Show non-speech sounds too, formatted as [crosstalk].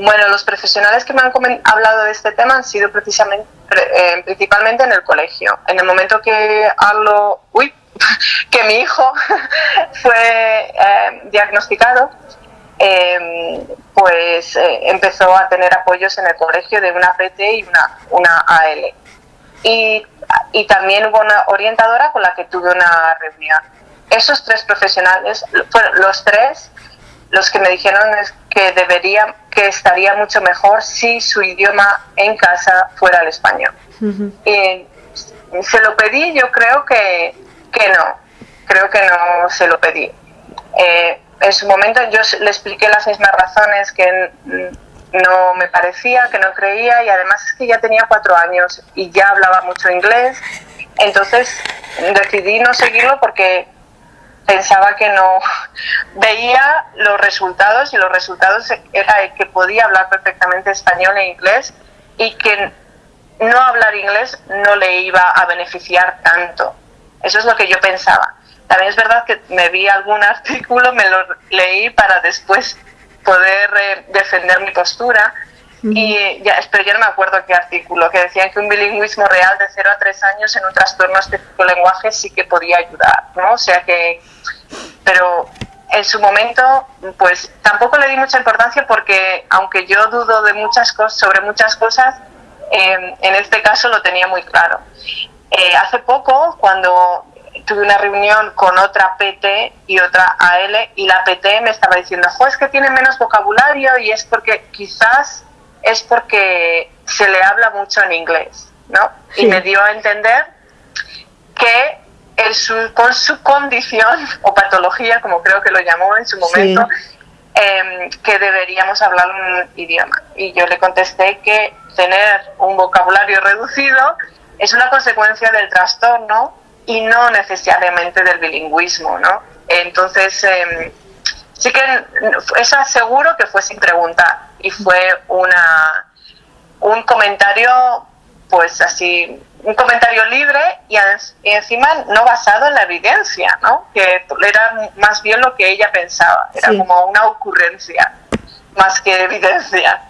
Bueno, los profesionales que me han hablado de este tema han sido precisamente, eh, principalmente en el colegio. En el momento que hablo, uy, [laughs] que mi hijo [laughs] fue eh, diagnosticado, em, pues eh, empezó a tener apoyos en el colegio de una PT y una, una AL. Y, y también hubo una orientadora con la que tuve una reunión. Esos tres profesionales, los tres, los que me dijeron es que debería, que estaría mucho mejor si su idioma en casa fuera el español. y se lo pedí, yo creo que, que no, creo que no se lo pedí. Eh, en su momento yo le expliqué las mismas razones que no me parecía, que no creía y además es que ya tenía cuatro años y ya hablaba mucho inglés. Entonces decidí no seguirlo porque pensaba que no [laughs] veía los resultados y los resultados era que podía hablar perfectamente español e inglés y que no hablar inglés no le iba a beneficiar tanto. Eso es lo que yo pensaba. También es verdad que me vi algún [laughs] artículo, me lo leí para después poder eh, defender mi postura. Y ya, pero yo no me acuerdo qué artículo, que decían que un bilingüismo real de 0 a 3 años en un trastorno específico lenguaje sí que podía ayudar, ¿no? O sea que, pero en su momento, pues tampoco le di mucha importancia porque, aunque yo dudo de muchas cosas, sobre muchas cosas, eh, en este caso lo tenía muy claro. Eh, hace poco, cuando tuve una reunión con otra PT y otra AL y la PT me estaba diciendo, jo, es que tiene menos vocabulario y es porque quizás es porque se le habla mucho en inglés, ¿no? Y me dio a entender que con su condición o patología, como creo que lo llamó en su momento, em, que deberíamos hablar un idioma. Y yo le contesté que tener un vocabulario reducido es una consecuencia del trastorno y no necesariamente del bilingüismo, ¿no? Entonces, em, sí que es seguro que fue sin preguntar y fue una un comentario pues así un comentario libre y, encima no basado en la evidencia no que era más bien lo que ella pensaba. Era como una ocurrencia más que evidencia